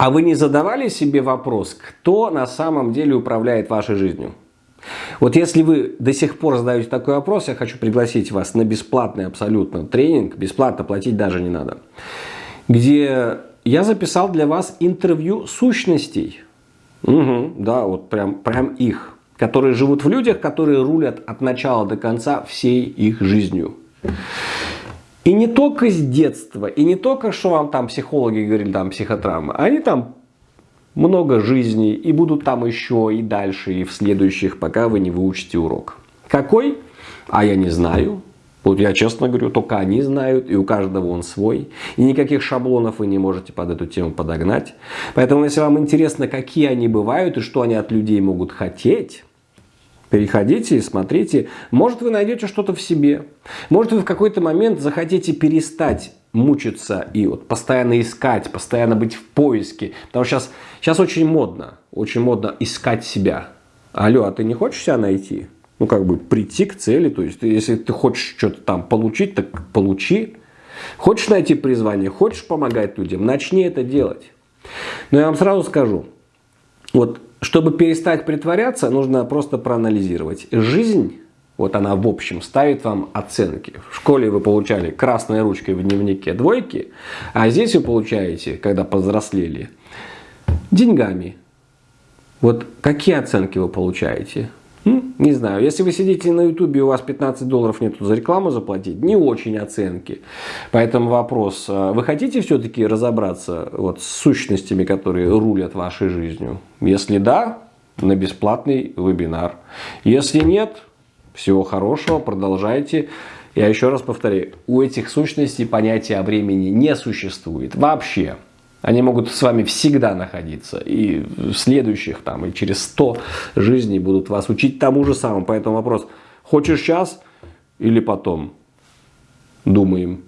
А вы не задавали себе вопрос, кто на самом деле управляет вашей жизнью? Вот если вы до сих пор задаете такой вопрос, я хочу пригласить вас на бесплатный абсолютно тренинг, бесплатно платить даже не надо, где я записал для вас интервью сущностей. Угу, да, вот прям, прям их, которые живут в людях, которые рулят от начала до конца всей их жизнью. И не только с детства, и не только, что вам там психологи говорили, там психотравмы, они там много жизней, и будут там еще и дальше, и в следующих, пока вы не выучите урок. Какой? А я не знаю. Вот я честно говорю, только они знают, и у каждого он свой. И никаких шаблонов вы не можете под эту тему подогнать. Поэтому, если вам интересно, какие они бывают и что они от людей могут хотеть, Переходите и смотрите. Может, вы найдете что-то в себе. Может, вы в какой-то момент захотите перестать мучиться и вот постоянно искать, постоянно быть в поиске. Потому что сейчас, сейчас очень модно, очень модно искать себя. Алло, а ты не хочешь себя найти? Ну, как бы прийти к цели. То есть, если ты хочешь что-то там получить, так получи. Хочешь найти призвание, хочешь помогать людям, начни это делать. Но я вам сразу скажу, вот чтобы перестать притворяться, нужно просто проанализировать. Жизнь, вот она в общем, ставит вам оценки. В школе вы получали красной ручкой в дневнике двойки, а здесь вы получаете, когда повзрослели, деньгами. Вот какие оценки вы получаете? Не знаю, если вы сидите на ютубе и у вас 15 долларов нету за рекламу заплатить, не очень оценки. Поэтому вопрос, а вы хотите все-таки разобраться вот с сущностями, которые рулят вашей жизнью? Если да, на бесплатный вебинар. Если нет, всего хорошего, продолжайте. Я еще раз повторяю, у этих сущностей понятия о времени не существует вообще. Они могут с вами всегда находиться. И в следующих, там, и через 100 жизней будут вас учить тому же самому. Поэтому вопрос, хочешь сейчас или потом? Думаем.